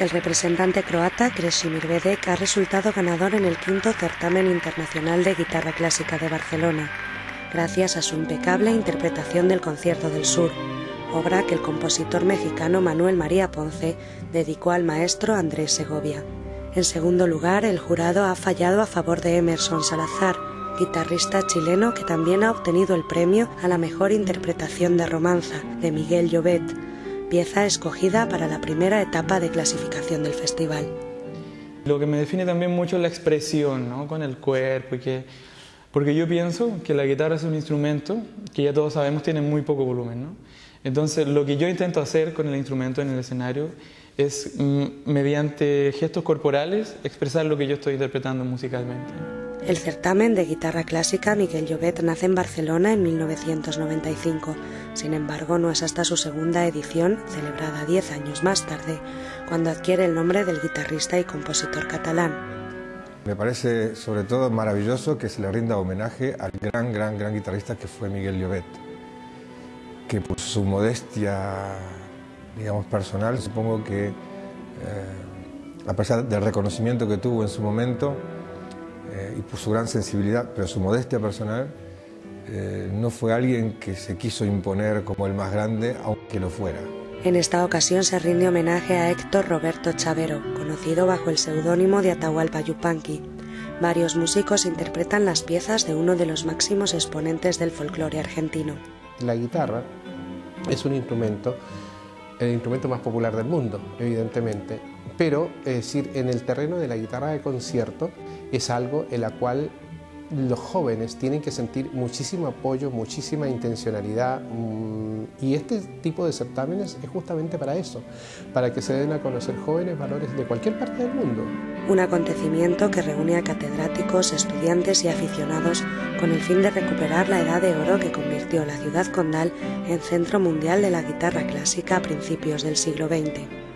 El representante croata Kresimir Bedek ha resultado ganador en el quinto certamen internacional de guitarra clásica de Barcelona, gracias a su impecable interpretación del Concierto del Sur, obra que el compositor mexicano Manuel María Ponce dedicó al maestro Andrés Segovia. En segundo lugar, el jurado ha fallado a favor de Emerson Salazar, guitarrista chileno que también ha obtenido el premio a la mejor interpretación de romanza de Miguel Llobet, pieza escogida para la primera etapa de clasificación del festival. Lo que me define también mucho es la expresión, ¿no? con el cuerpo, que, porque yo pienso que la guitarra es un instrumento que ya todos sabemos tiene muy poco volumen. ¿no? Entonces, lo que yo intento hacer con el instrumento en el escenario es, mm, mediante gestos corporales, expresar lo que yo estoy interpretando musicalmente. El certamen de guitarra clásica Miguel Llobet nace en Barcelona en 1995. Sin embargo, no es hasta su segunda edición, celebrada diez años más tarde, cuando adquiere el nombre del guitarrista y compositor catalán. Me parece sobre todo maravilloso que se le rinda homenaje al gran, gran, gran guitarrista que fue Miguel Llobet, que por su modestia, digamos, personal, supongo que, eh, a pesar del reconocimiento que tuvo en su momento, eh, y por su gran sensibilidad, pero su modestia personal, eh, no fue alguien que se quiso imponer como el más grande, aunque lo fuera. En esta ocasión se rinde homenaje a Héctor Roberto Chavero, conocido bajo el seudónimo de Atahualpa Yupanqui. Varios músicos interpretan las piezas de uno de los máximos exponentes del folclore argentino. La guitarra es un instrumento, el instrumento más popular del mundo, evidentemente, pero es decir, en el terreno de la guitarra de concierto es algo en la cual los jóvenes tienen que sentir muchísimo apoyo, muchísima intencionalidad mm, y este tipo de certámenes es justamente para eso, para que se den a conocer jóvenes valores de cualquier parte del mundo. Un acontecimiento que reúne a catedráticos, estudiantes y aficionados con el fin de recuperar la edad de oro que convirtió la ciudad condal en centro mundial de la guitarra clásica a principios del siglo XX.